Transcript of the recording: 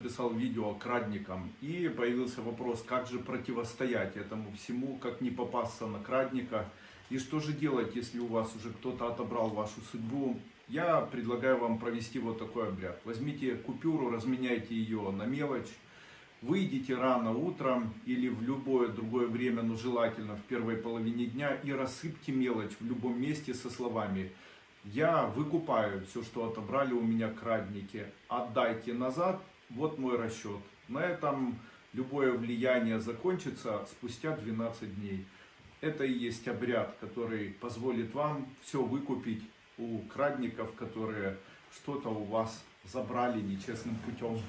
писал видео крадникам, и появился вопрос, как же противостоять этому всему, как не попасться на крадника, и что же делать, если у вас уже кто-то отобрал вашу судьбу. Я предлагаю вам провести вот такой обряд. Возьмите купюру, разменяйте ее на мелочь, выйдите рано утром или в любое другое время, но желательно в первой половине дня, и рассыпьте мелочь в любом месте со словами «Я выкупаю все, что отобрали у меня крадники, отдайте назад, вот мой расчет». На этом любое влияние закончится спустя 12 дней. Это и есть обряд, который позволит вам все выкупить у крадников, которые что-то у вас забрали нечестным путем.